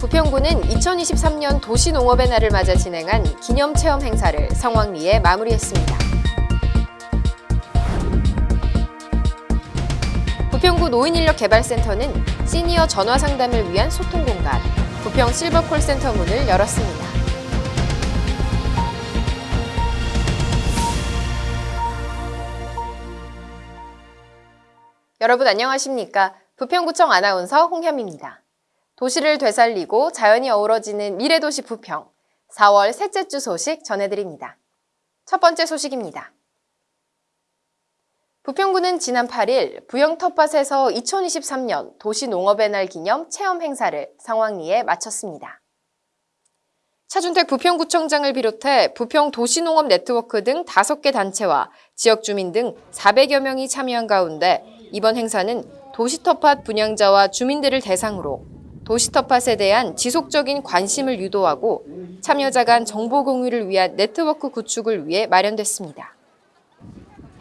부평구는 2023년 도시농업의 날을 맞아 진행한 기념체험 행사를 성황리에 마무리했습니다. 부평구 노인인력개발센터는 시니어 전화 상담을 위한 소통 공간, 부평 실버콜센터 문을 열었습니다. 여러분 안녕하십니까? 부평구청 아나운서 홍현입니다. 도시를 되살리고 자연이 어우러지는 미래도시 부평 4월 셋째 주 소식 전해드립니다. 첫 번째 소식입니다. 부평구는 지난 8일 부영 텃밭에서 2023년 도시농업의 날 기념 체험 행사를 상황리에 마쳤습니다. 차준택 부평구청장을 비롯해 부평 도시농업 네트워크 등 5개 단체와 지역 주민 등 400여 명이 참여한 가운데 이번 행사는 도시텃밭 분양자와 주민들을 대상으로 도시텃밭에 대한 지속적인 관심을 유도하고 참여자 간 정보 공유를 위한 네트워크 구축을 위해 마련됐습니다.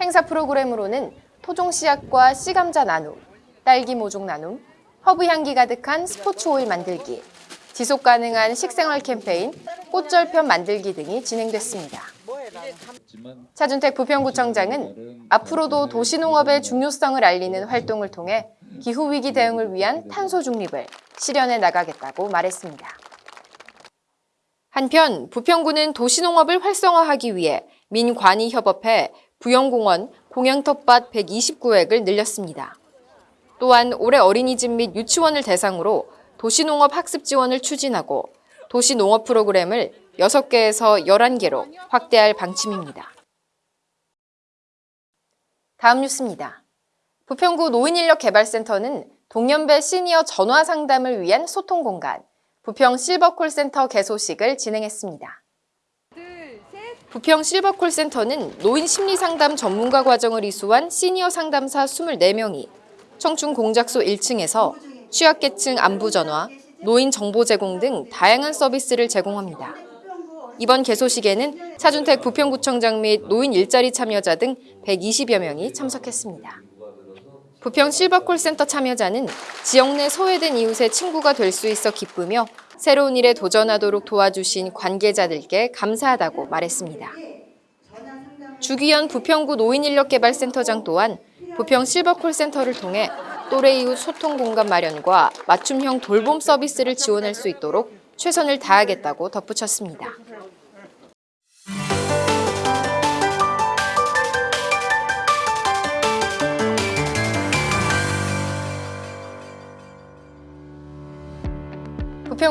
행사 프로그램으로는 토종 씨앗과 씨감자 나눔, 딸기 모종 나눔, 허브 향기 가득한 스포츠 오일 만들기, 지속 가능한 식생활 캠페인, 꽃절편 만들기 등이 진행됐습니다. 차준택 부평구청장은 앞으로도 도시농업의 중요성을 알리는 활동을 통해 기후위기 대응을 위한 탄소 중립을 실현해 나가겠다고 말했습니다. 한편 부평구는 도시농업을 활성화하기 위해 민관이 협업해 부영공원 공양텃밭 129획을 늘렸습니다. 또한 올해 어린이집 및 유치원을 대상으로 도시농업 학습 지원을 추진하고 도시농업 프로그램을 6개에서 11개로 확대할 방침입니다. 다음 뉴스입니다. 부평구 노인인력개발센터는 동년배 시니어 전화 상담을 위한 소통 공간, 부평 실버콜센터 개소식을 진행했습니다. 부평 실버콜센터는 노인 심리상담 전문가 과정을 이수한 시니어 상담사 24명이 청춘 공작소 1층에서 취약계층 안부 전화, 노인 정보 제공 등 다양한 서비스를 제공합니다. 이번 개소식에는 차준택 부평구청장 및 노인 일자리 참여자 등 120여 명이 참석했습니다. 부평 실버콜센터 참여자는 지역 내 소외된 이웃의 친구가 될 수 있어 기쁘며 새로운 일에 도전하도록 도와주신 관계자들께 감사하다고 말했습니다. 주기현 부평구 노인인력개발센터장 또한 부평 실버콜센터를 통해 또래 이웃 소통 공간 마련과 맞춤형 돌봄 서비스를 지원할 수 있도록 최선을 다하겠다고 덧붙였습니다.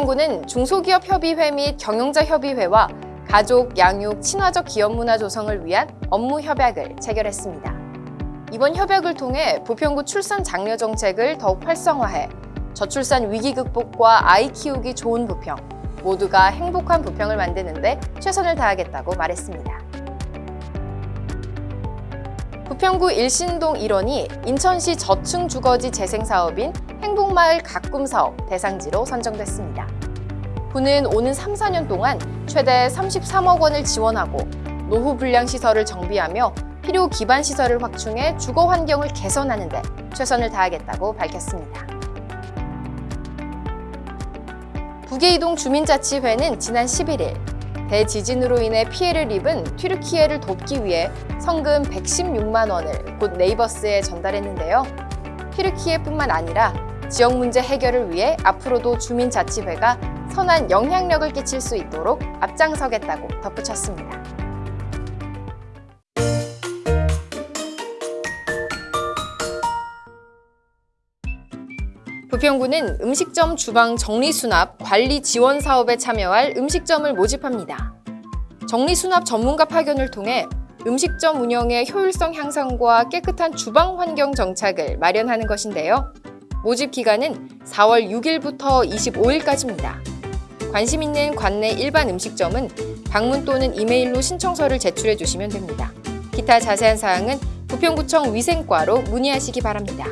부평구는 중소기업협의회 및 경영자협의회와 가족, 양육, 친화적 기업문화 조성을 위한 업무 협약을 체결했습니다. 이번 협약을 통해 부평구 출산 장려 정책을 더욱 활성화해 저출산 위기 극복과 아이 키우기 좋은 부평, 모두가 행복한 부평을 만드는 데 최선을 다하겠다고 말했습니다. 부평구 일신동 일원이 인천시 저층 주거지 재생 사업인 행복마을 가꿈 사업 대상지로 선정됐습니다. 구는 오는 3, 4년 동안 최대 33억 원을 지원하고 노후 불량 시설을 정비하며 필요 기반 시설을 확충해 주거 환경을 개선하는 데 최선을 다하겠다고 밝혔습니다. 북예이동 주민자치회는 지난 11일 대지진으로 인해 피해를 입은 튀르키예를 돕기 위해 성금 116만 원을 곧 네이버스에 전달했는데요. 튀르키예뿐만 아니라 지역 문제 해결을 위해 앞으로도 주민자치회가 선한 영향력을 끼칠 수 있도록 앞장서겠다고 덧붙였습니다. 부평구는 음식점 주방 정리수납 관리 지원 사업에 참여할 음식점을 모집합니다. 정리수납 전문가 파견을 통해 음식점 운영의 효율성 향상과 깨끗한 주방 환경 정착을 마련하는 것인데요. 모집 기간은 4월 6일부터 25일까지입니다. 관심 있는 관내 일반 음식점은 방문 또는 이메일로 신청서를 제출해 주시면 됩니다. 기타 자세한 사항은 부평구청 위생과로 문의하시기 바랍니다.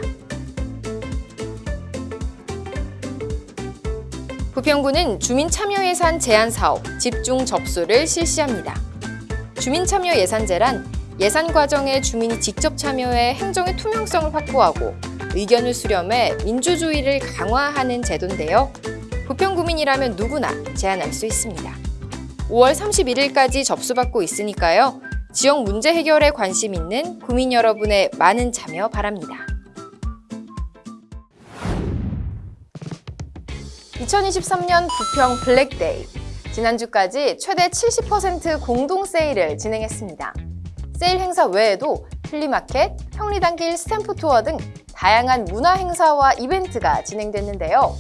부평구는 주민참여예산 제한 사업 집중 접수를 실시합니다. 주민참여 예산제란 예산 과정에 주민이 직접 참여해 행정의 투명성을 확보하고 의견을 수렴해 민주주의를 강화하는 제도인데요. 부평구민이라면 누구나 제안할 수 있습니다. 5월 31일까지 접수받고 있으니까요. 지역 문제 해결에 관심 있는 구민 여러분의 많은 참여 바랍니다. 2023년 부평 블랙데이. 지난주까지 최대 70% 공동 세일을 진행했습니다. 세일 행사 외에도 플리마켓, 평리단길 스탬프 투어 등 다양한 문화 행사와 이벤트가 진행됐는데요.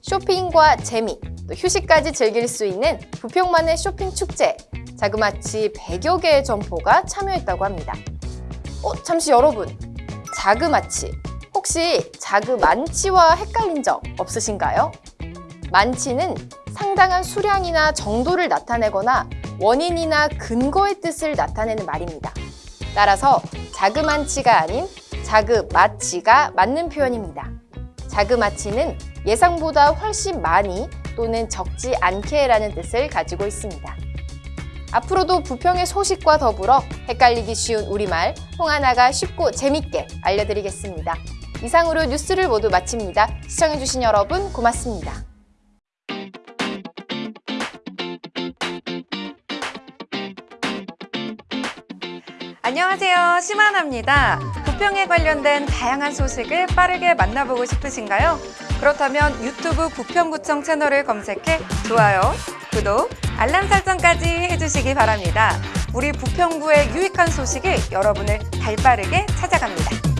쇼핑과 재미, 또 휴식까지 즐길 수 있는 부평만의 쇼핑 축제, 자그마치 100여 개의 점포가 참여했다고 합니다. 어, 잠시 여러분, 자그마치. 혹시 자그만치와 헷갈린 적 없으신가요? 만치는 상당한 수량이나 정도를 나타내거나 원인이나 근거의 뜻을 나타내는 말입니다. 따라서 자그만치가 아닌 자그마치가 맞는 표현입니다. 자그마치는 예상보다 훨씬 많이 또는 적지 않게 라는 뜻을 가지고 있습니다. 앞으로도 부평의 소식과 더불어 헷갈리기 쉬운 우리말 홍하나가 쉽고 재밌게 알려드리겠습니다. 이상으로 뉴스를 모두 마칩니다. 시청해주신 여러분 고맙습니다. 안녕하세요. 심하나입니다. 부평에 관련된 다양한 소식을 빠르게 만나보고 싶으신가요? 그렇다면 유튜브 부평구청 채널을 검색해 좋아요, 구독, 알람 설정까지 해주시기 바랍니다. 우리 부평구의 유익한 소식이 여러분을 발빠르게 찾아갑니다.